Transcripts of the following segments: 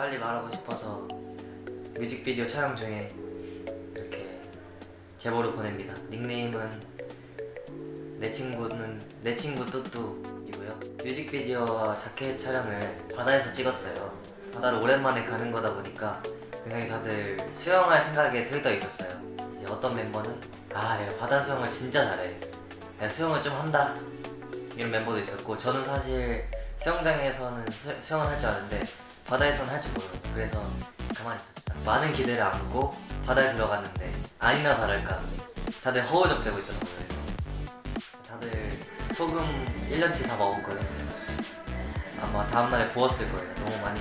빨리 말하고 싶어서 뮤직비디오 촬영 중에 이렇게 제보를 보냅니다. 닉네임은 내 친구는 내 친구 뚜뚜이고요. 뮤직비디오와 자켓 촬영을 바다에서 찍었어요. 바다를 오랜만에 가는 거다 보니까 굉장히 다들 수영할 생각에 들떠 있었어요. 이제 어떤 멤버는 아 내가 바다 수영을 진짜 잘해. 내가 수영을 좀 한다. 이런 멤버도 있었고 저는 사실 수영장에서는 수, 수영을 할 줄 아는데 바다에서는 할줄 몰라요. 그래서 가만히 있었죠. 많은 기대를 안고 바다에 들어갔는데 아니나 다를까 다들 허우적대고 있더라고요. 다들 소금 1년치 다 먹었거든요. 아마 다음날에 부었을 거예요. 너무 많이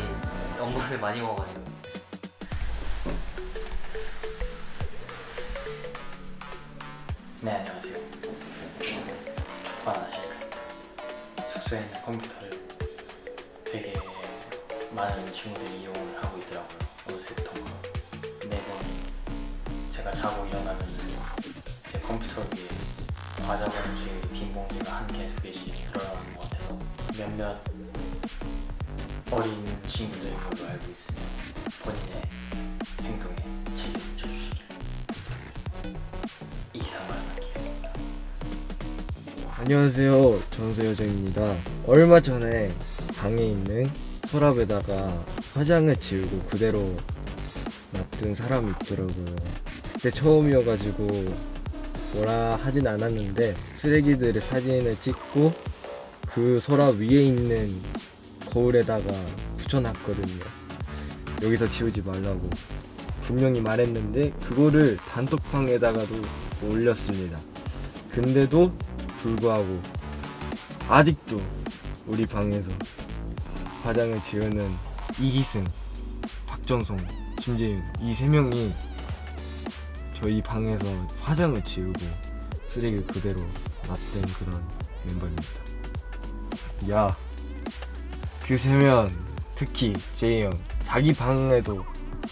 염분을 많이 먹어가지고. 네 안녕하세요 족바나 헬입니다 숙소에 있는 컴퓨터를 되게 많은 친구들이 이용을 하고 있더라고요. 어느새부턴가 매번 제가 자고 일어나면 제 컴퓨터 위에 과자 봉지, 빈 봉지가 한 개, 두 개씩 늘어나는 것 같아서 몇몇 어린 친구들인 걸로 알고 있으며 본인의 행동에 책임을 져주시길 이상을 남기겠습니다. 안녕하세요. 전세여정입니다. 얼마 전에 방에 있는 서랍에다가 화장을 지우고 그대로 놔둔 사람이 있더라고요. 그때 처음이어가지고 뭐라 하진 않았는데 쓰레기들의 사진을 찍고 그 서랍 위에 있는 거울에다가 붙여놨거든요. 여기서 지우지 말라고. 분명히 말했는데 그거를 단톡방에다가도 올렸습니다. 근데도 불구하고 아직도 우리 방에서 화장을 지우는 이기승, 박정성, 심재윤 이 세 명이 저희 방에서 화장을 지우고 쓰레기 그대로 놨던 그런 멤버입니다. 야, 그 세면 특히 제이 형 자기 방에도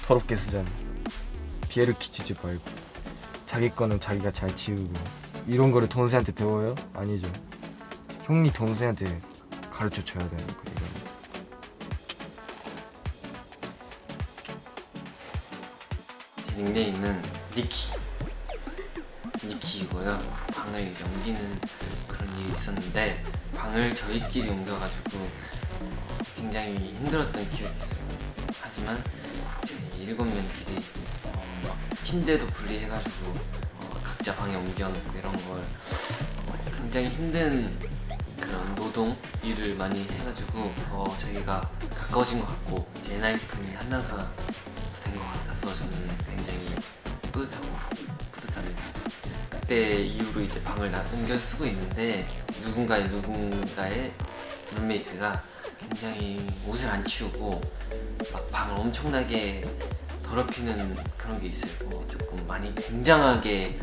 더럽게 쓰잖아. 피해를 끼치지 말고 자기 거는 자기가 잘 치우고 이런 거를 동생한테 배워요? 아니죠. 형이 동생한테 가르쳐 줘야 되는 거 이런. 닉네임은 니키. 니키이고요. 방을 이제 옮기는 그런 일이 있었는데 방을 저희끼리 옮겨가지고 어, 굉장히 힘들었던 기억이 있어요. 하지만 저희 일곱 명끼리 어, 막 침대도 분리해가지고 어, 각자 방에 옮겨놓고 이런 걸 어, 굉장히 힘든 그런 노동 일을 많이 해가지고 어, 저희가 가까워진 것 같고 이제 엔하이픈이 하나가 된 것 같아서 저는 그때 이후로 이제 방을 나 옮겨 쓰고 있는데 누군가의 누군가의 룸메이트가 굉장히 옷을 안 치우고 막 방을 엄청나게 더럽히는 그런 게 있어요. 뭐 조금 많이 굉장하게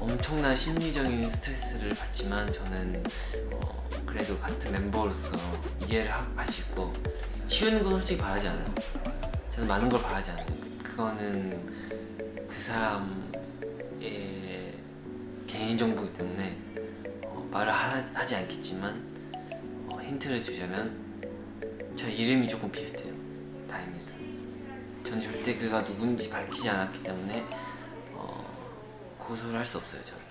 엄청난 심리적인 스트레스를 받지만 저는 어, 그래도 같은 멤버로서 이해를 할수 있고 치우는 건 솔직히 바라지 않아요. 저는 많은 걸 바라지 않아요. 그거는 그 사람의 개인 정보이기 때문에 어, 말을 하, 하지 않겠지만 어, 힌트를 주자면 저 이름이 조금 비슷해요. 다입니다. 전 절대 그가 누군지 밝히지 않았기 때문에 어, 고소를 할 수 없어요. 저를.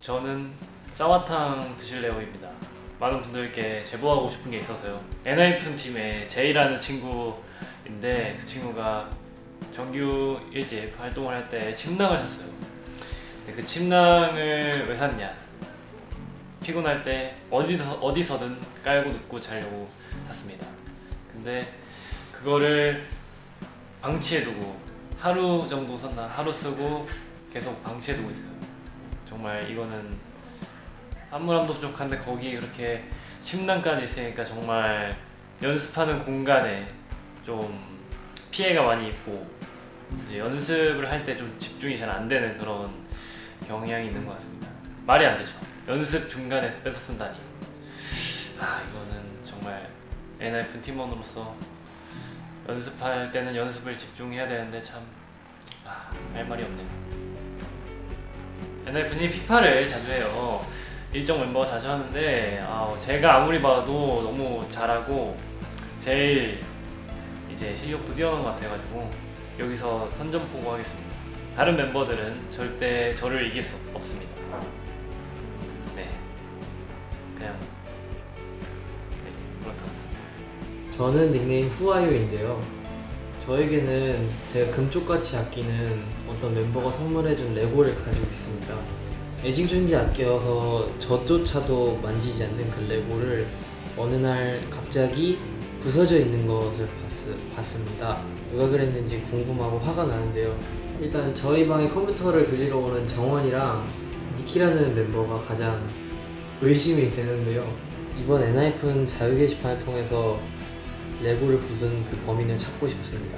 저는 쌍화탕 드실래요입니다. 많은 분들께 제보하고 싶은 게 있어서요. 엔하이픈 팀의 제이라는 친구인데 그 친구가 정규 1집 활동을 할 때 침낭을 샀어요. 근데 그 침낭을 왜 샀냐? 피곤할 때 어디서, 어디서든 깔고 눕고 자려고 샀습니다. 근데 그거를 방치해두고 하루 정도 썼나? 하루 쓰고 계속 방치해두고 있어요. 정말 이거는 사물함도 부족한데 거기 이렇게 침낭까지 있으니까 정말 연습하는 공간에 좀 피해가 많이 있고 이제 연습을 할 때 좀 집중이 잘 안 되는 그런 경향이 있는 것 같습니다. 말이 안 되죠. 연습 중간에 뺏어 쓴다니. 아 이거는 정말 엔하이픈 팀원으로서 연습할 때는 연습을 집중해야 되는데 참 아, 할 말이 없네요. 엔하이픈이 피파를 자주 해요. 일정 멤버가 자주 하는데 아, 제가 아무리 봐도 너무 잘하고 제일 이제 실력도 뛰어난 것 같아가지고 여기서 선전포고 하겠습니다. 다른 멤버들은 절대 저를 이길 수 없습니다. 네, 그냥 네, 그렇다. 저는 닉네임 후아유인데요. 저에게는 제가 금쪽같이 아끼는 어떤 멤버가 선물해준 레고를 가지고 있습니다. 애지중지 아껴서 저조차도 만지지 않는 그 레고를 어느 날 갑자기 부서져 있는 것을 봤, 봤습니다. 누가 그랬는지 궁금하고 화가 나는데요. 일단 저희 방에 컴퓨터를 빌리러 오는 정원이랑 니키라는 멤버가 가장 의심이 되는데요. 이번 엔하이픈 자유 게시판을 통해서 레고를 부순 그 범인을 찾고 싶습니다.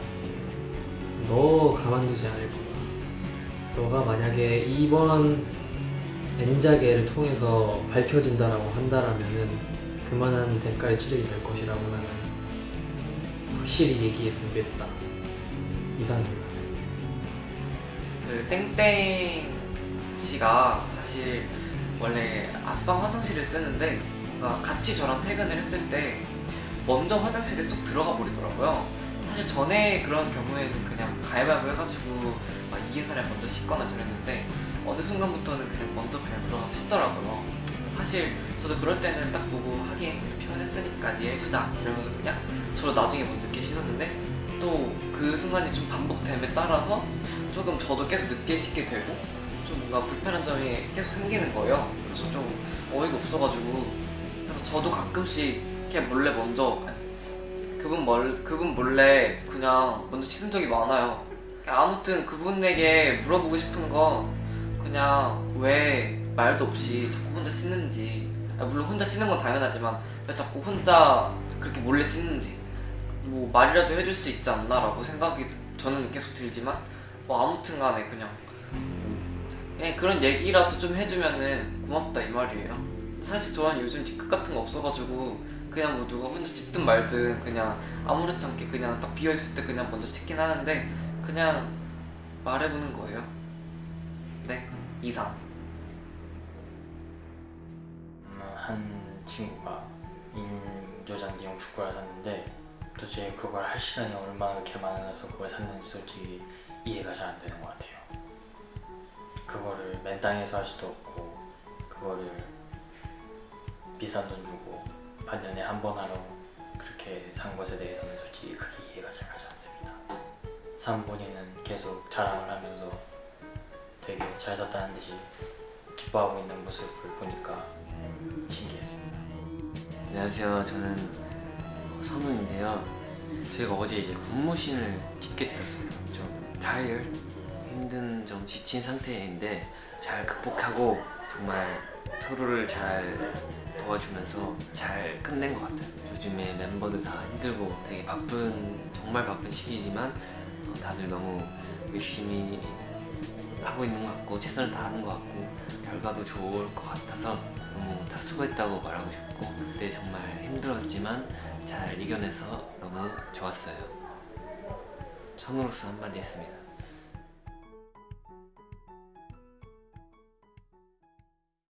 너 가만두지 않을 거다. 너가 만약에 이번 N자계를 통해서 밝혀진다라고 한다라면은 그만한 대가를 치르게 될 것이라고 나는 확실히 얘기해 두겠다. 이상입니다. 그 땡땡 씨가 사실 원래 앞방 화장실을 쓰는데 뭔가 같이 저랑 퇴근을 했을 때 먼저 화장실에 쏙 들어가 버리더라고요. 사실 전에 그런 경우에는 그냥 가위바위보 해가지고 막 이긴 사람이 먼저 씻거나 그랬는데 어느 순간부터는 그냥 먼저 그냥 들어가서 씻더라고요. 사실 저도 그럴 때는 딱 보고 하긴 피곤했으니까 이해해주자 이러면서 그냥 저도 나중에 먼저 늦게 씻었는데 또 그 순간이 좀 반복됨에 따라서 조금 저도 계속 늦게 씻게 되고 좀 뭔가 불편한 점이 계속 생기는 거예요. 그래서 좀 어이가 없어가지고 그래서 저도 가끔씩 그냥 몰래 먼저 그분 멀 그분 몰래 그냥 먼저 씻은 적이 많아요. 그냥 아무튼 그분에게 물어보고 싶은 건 그냥 왜 말도 없이 자꾸 혼자 씻는지 아, 물론 혼자 씻는 건 당연하지만 왜 자꾸 혼자 그렇게 몰래 씻는지 뭐 말이라도 해줄 수 있지 않나라고 생각이 저는 계속 들지만 뭐 아무튼 간에 그냥 뭐 그냥 그런 얘기라도 좀 해주면은 고맙다 이 말이에요. 사실 저는 요즘 뒤끝 같은 거 없어가지고 그냥 뭐 누가 혼자 씻든 말든 그냥 아무렇지 않게 그냥 딱 비어 있을 때 그냥 먼저 씻긴 하는데 그냥 말해보는 거예요. 네 이상. 음, 한 친구가 인조잔디용 축구를 샀는데 도대체 그걸 할 시간이 얼마나 그렇게 많아서 그걸 샀는지 솔직히 이해가 잘 안 되는 것 같아요. 그거를 맨땅에서 할 수도 없고 그거를 비싼 돈 주고 반년에 한 번 하러 그렇게 산 것에 대해서는 솔직히 크게 이해가 잘 가지 않습니다. 산 본인은 계속 자랑을 하면서 되게 잘 샀다는 듯이 기뻐하고 있는 모습을 보니까 신기했습니다. 안녕하세요. 저는 선우인데요. 저희가 어제 이제 군무신을 찍게 되었어요. 좀 타일 힘든 좀 지친 상태인데 잘 극복하고 정말 서로를 잘 도와주면서 잘 끝낸 것 같아요. 요즘에 멤버들 다 힘들고 되게 바쁜 정말 바쁜 시기지만 어, 다들 너무 열심히 하고 있는 것 같고 최선을 다하는 것 같고 결과도 좋을 것 같아서 너무 다 수고했다고 말하고 싶고 그때 정말 힘들었지만 잘 이겨내서 너무 좋았어요. 선우로서 한마디 했습니다.